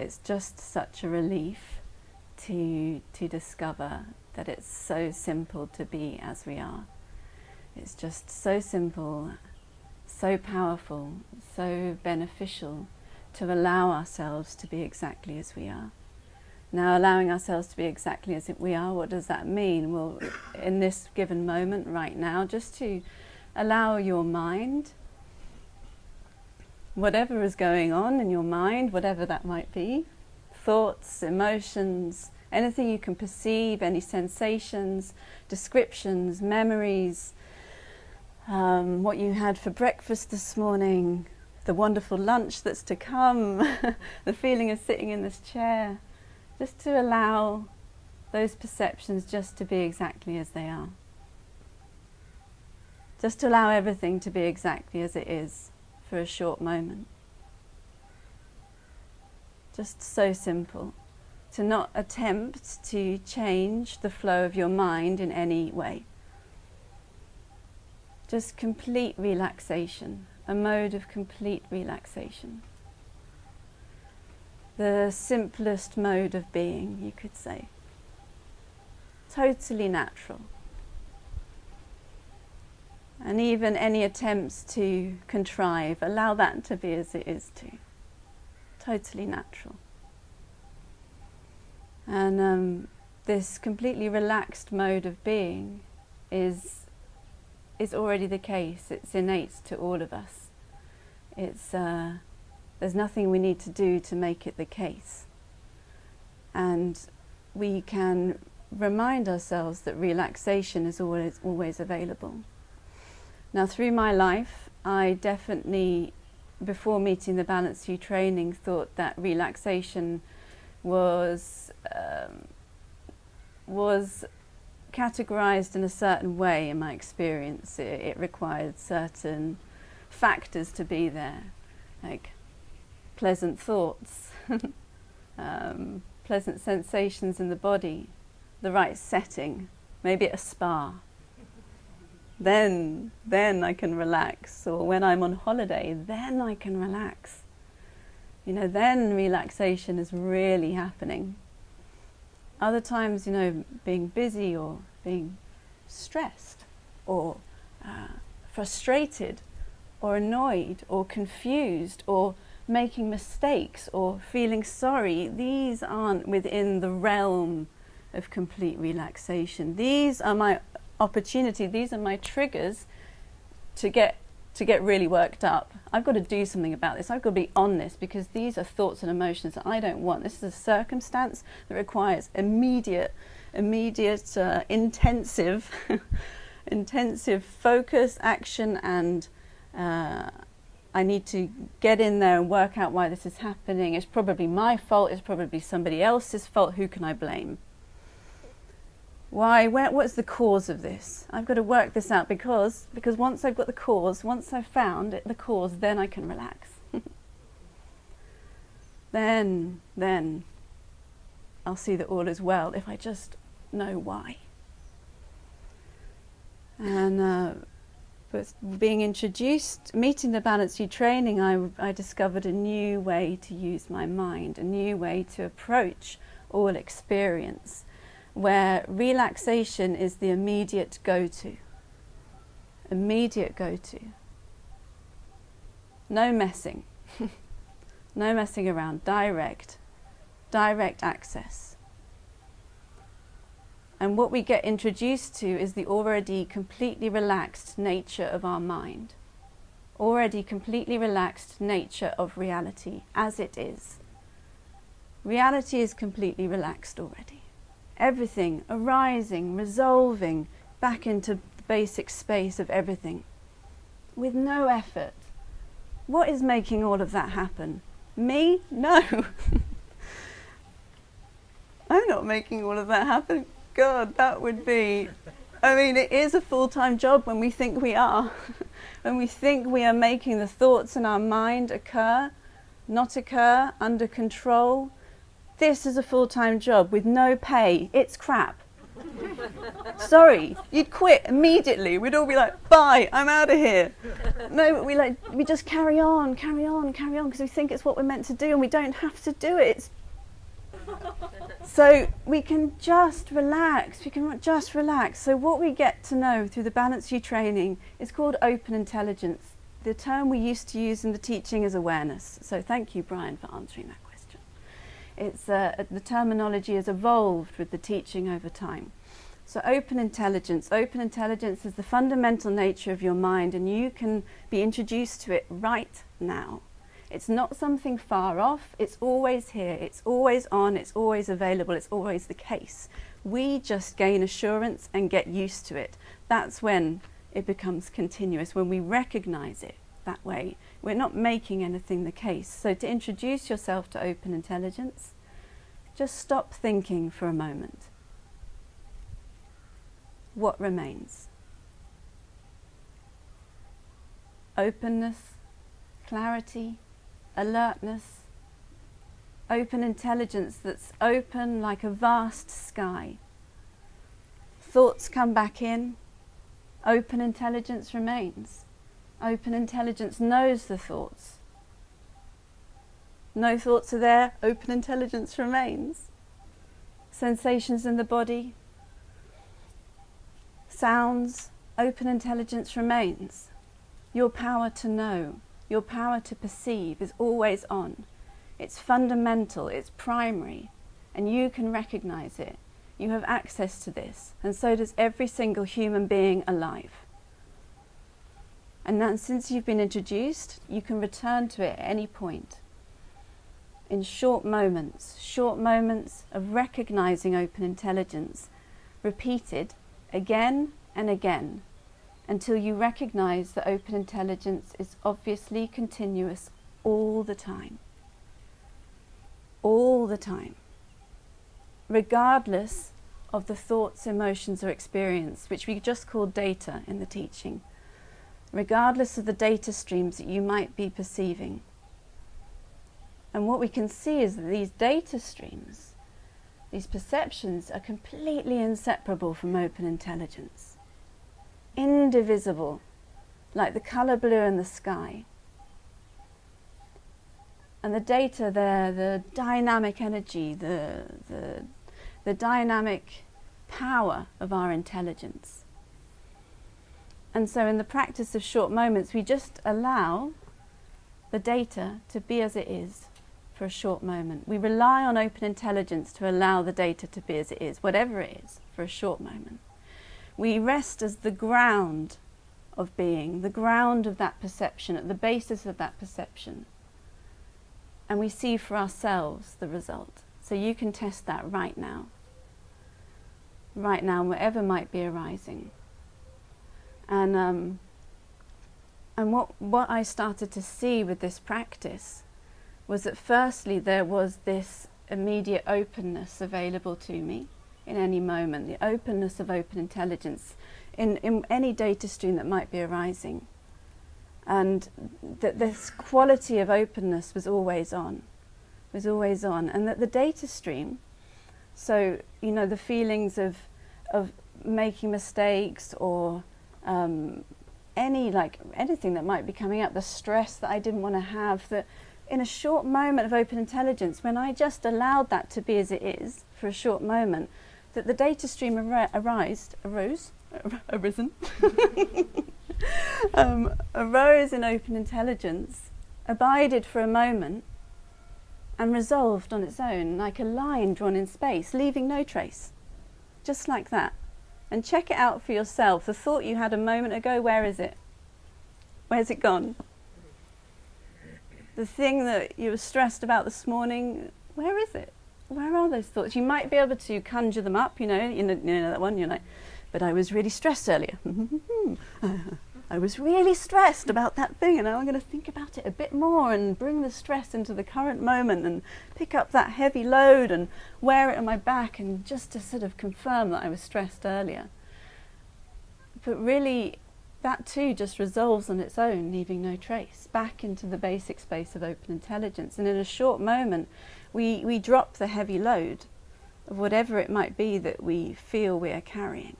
it's just such a relief to, to discover that it's so simple to be as we are. It's just so simple, so powerful, so beneficial to allow ourselves to be exactly as we are. Now, allowing ourselves to be exactly as we are, what does that mean? Well, in this given moment right now, just to allow your mind, whatever is going on in your mind, whatever that might be, thoughts, emotions, anything you can perceive, any sensations, descriptions, memories, um, what you had for breakfast this morning, the wonderful lunch that's to come, the feeling of sitting in this chair just to allow those perceptions just to be exactly as they are. Just to allow everything to be exactly as it is for a short moment. Just so simple. To not attempt to change the flow of your mind in any way. Just complete relaxation, a mode of complete relaxation the simplest mode of being, you could say. Totally natural. And even any attempts to contrive, allow that to be as it is too. Totally natural. And um, this completely relaxed mode of being is, is already the case. It's innate to all of us. It's uh, there's nothing we need to do to make it the case. And we can remind ourselves that relaxation is always, always available. Now, through my life, I definitely, before meeting the Balanced View training, thought that relaxation was um, was categorized in a certain way in my experience. It, it required certain factors to be there, like pleasant thoughts, um, pleasant sensations in the body, the right setting, maybe a spa. Then, then I can relax. Or when I'm on holiday, then I can relax. You know, then relaxation is really happening. Other times, you know, being busy or being stressed or uh, frustrated or annoyed or confused or making mistakes or feeling sorry, these aren't within the realm of complete relaxation. These are my opportunity, these are my triggers to get to get really worked up. I've got to do something about this. I've got to be on this because these are thoughts and emotions that I don't want. This is a circumstance that requires immediate, immediate, uh, intensive, intensive focus, action, and uh, I need to get in there and work out why this is happening. It's probably my fault, it's probably somebody else's fault. Who can I blame? Why, where, what's the cause of this? I've got to work this out because, because once I've got the cause, once I've found it, the cause, then I can relax. then, then I'll see that all is well if I just know why. And uh, but being introduced, meeting the Balanced View training, I, I discovered a new way to use my mind, a new way to approach all experience, where relaxation is the immediate go-to. Immediate go-to. No messing. no messing around. Direct. Direct access. And what we get introduced to is the already completely relaxed nature of our mind. Already completely relaxed nature of reality as it is. Reality is completely relaxed already. Everything arising, resolving back into the basic space of everything with no effort. What is making all of that happen? Me? No. I'm not making all of that happen. God, that would be. I mean, it is a full time job when we think we are. when we think we are making the thoughts in our mind occur, not occur, under control. This is a full time job with no pay. It's crap. Sorry, you'd quit immediately. We'd all be like, bye, I'm out of here. No, but we like we just carry on, carry on, carry on because we think it's what we're meant to do and we don't have to do it. It's so we can just relax. We can just relax. So what we get to know through the Balanced View training is called open intelligence. The term we used to use in the teaching is awareness. So thank you, Brian, for answering that. It's uh, the terminology has evolved with the teaching over time. So open intelligence. Open intelligence is the fundamental nature of your mind, and you can be introduced to it right now. It's not something far off, it's always here, it's always on, it's always available, it's always the case. We just gain assurance and get used to it. That's when it becomes continuous, when we recognize it that way. We're not making anything the case. So to introduce yourself to open intelligence, just stop thinking for a moment. What remains? Openness, clarity, alertness, open intelligence that's open like a vast sky. Thoughts come back in, open intelligence remains. Open intelligence knows the thoughts. No thoughts are there, open intelligence remains. Sensations in the body, sounds, open intelligence remains. Your power to know your power to perceive is always on. It's fundamental, it's primary, and you can recognize it. You have access to this, and so does every single human being alive. And then, since you've been introduced, you can return to it at any point. In short moments, short moments of recognizing open intelligence, repeated again and again until you recognize that open intelligence is obviously continuous all the time. All the time. Regardless of the thoughts, emotions, or experience, which we just call data in the teaching. Regardless of the data streams that you might be perceiving. And what we can see is that these data streams, these perceptions, are completely inseparable from open intelligence indivisible, like the colour blue in the sky. And the data there, the dynamic energy, the, the, the dynamic power of our intelligence. And so in the practice of short moments, we just allow the data to be as it is for a short moment. We rely on open intelligence to allow the data to be as it is, whatever it is, for a short moment. We rest as the ground of being, the ground of that perception, at the basis of that perception. And we see for ourselves the result. So you can test that right now. Right now, whatever might be arising. And, um, and what, what I started to see with this practice was that firstly there was this immediate openness available to me in any moment, the openness of open intelligence in, in any data stream that might be arising. And that this quality of openness was always on, was always on. And that the data stream, so, you know, the feelings of, of making mistakes or um, any, like, anything that might be coming up, the stress that I didn't want to have, that in a short moment of open intelligence, when I just allowed that to be as it is for a short moment, that the data stream ar- arised, arose, arisen, um, arose in open intelligence, abided for a moment, and resolved on its own, like a line drawn in space, leaving no trace. Just like that. And check it out for yourself. The thought you had a moment ago, where is it? Where's it gone? The thing that you were stressed about this morning, where is it? where are those thoughts? You might be able to conjure them up, you know, you know, you know that one, you're like, but I was really stressed earlier. I was really stressed about that thing, and now I'm going to think about it a bit more and bring the stress into the current moment and pick up that heavy load and wear it on my back, and just to sort of confirm that I was stressed earlier. But really, that too just resolves on its own, leaving no trace, back into the basic space of open intelligence. And in a short moment, we, we drop the heavy load of whatever it might be that we feel we are carrying.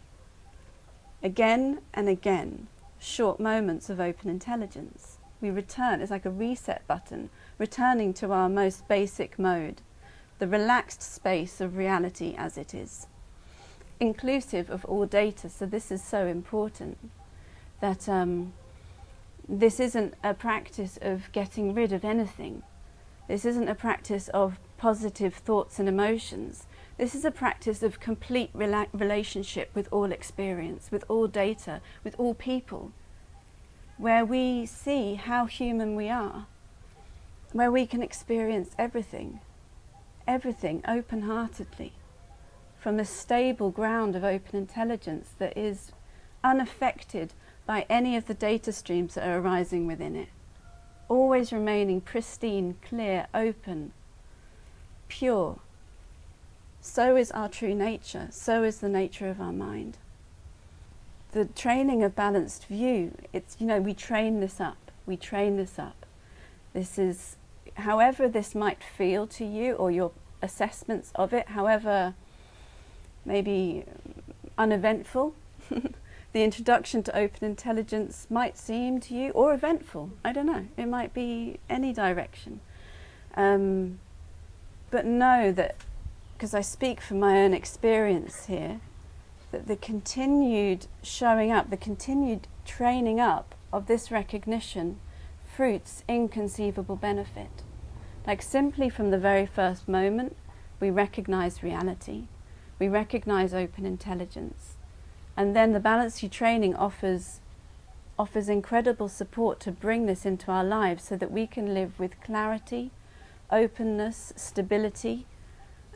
Again and again, short moments of open intelligence. We return, it's like a reset button, returning to our most basic mode, the relaxed space of reality as it is. Inclusive of all data, so this is so important that um, this isn't a practice of getting rid of anything. This isn't a practice of positive thoughts and emotions. This is a practice of complete rela relationship with all experience, with all data, with all people, where we see how human we are, where we can experience everything, everything open-heartedly, from a stable ground of open intelligence that is unaffected by any of the data streams that are arising within it, always remaining pristine, clear, open, pure. So is our true nature, so is the nature of our mind. The training of balanced view, it's, you know, we train this up, we train this up. This is, however this might feel to you or your assessments of it, however maybe uneventful the introduction to open intelligence might seem to you, or eventful, I don't know, it might be any direction. Um, but know that, because I speak from my own experience here, that the continued showing up, the continued training up of this recognition fruits inconceivable benefit. Like simply from the very first moment, we recognize reality, we recognize open intelligence, and then the Balanced View training offers, offers incredible support to bring this into our lives so that we can live with clarity, openness, stability,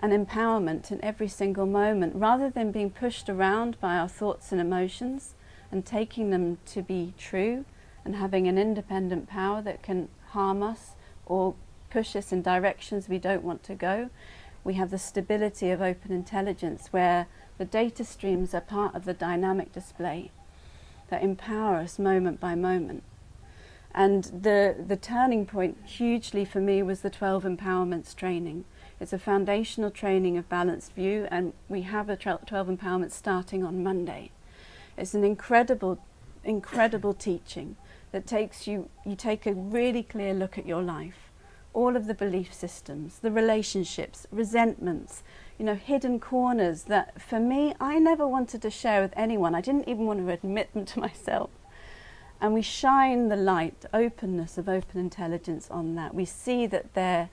and empowerment in every single moment, rather than being pushed around by our thoughts and emotions and taking them to be true and having an independent power that can harm us or push us in directions we don't want to go. We have the stability of open intelligence where the data streams are part of the dynamic display that empower us moment by moment. And the, the turning point hugely for me was the 12 empowerments training. It's a foundational training of balanced view and we have a 12 Empowerment starting on Monday. It's an incredible, incredible teaching that takes you, you take a really clear look at your life, all of the belief systems, the relationships, resentments, you know, hidden corners that for me, I never wanted to share with anyone. I didn't even want to admit them to myself. And we shine the light, openness of open intelligence on that. We see that there,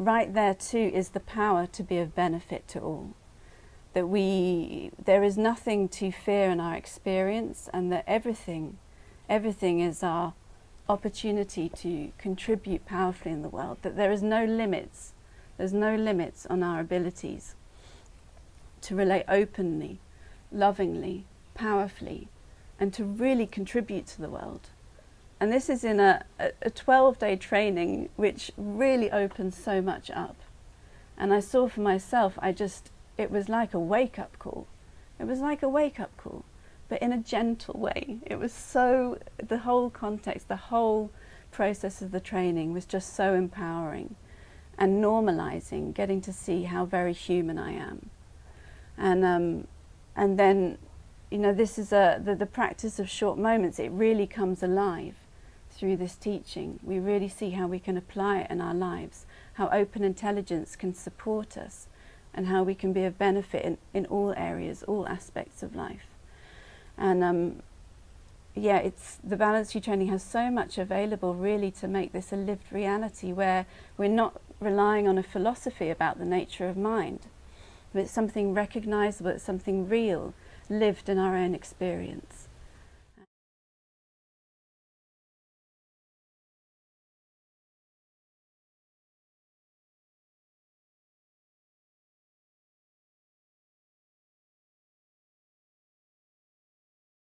right there too, is the power to be of benefit to all. That we, there is nothing to fear in our experience and that everything, everything is our opportunity to contribute powerfully in the world. That there is no limits, there's no limits on our abilities to relate openly, lovingly, powerfully, and to really contribute to the world. And this is in a, a 12 day training which really opens so much up. And I saw for myself, I just, it was like a wake up call. It was like a wake up call, but in a gentle way. It was so, the whole context, the whole process of the training was just so empowering and normalizing, getting to see how very human I am and um, and then you know this is a the, the practice of short moments it really comes alive through this teaching we really see how we can apply it in our lives how open intelligence can support us and how we can be of benefit in, in all areas all aspects of life and um, yeah it's the Balanced View training has so much available really to make this a lived reality where we're not relying on a philosophy about the nature of mind but it's something recognizable, it's something real, lived in our own experience.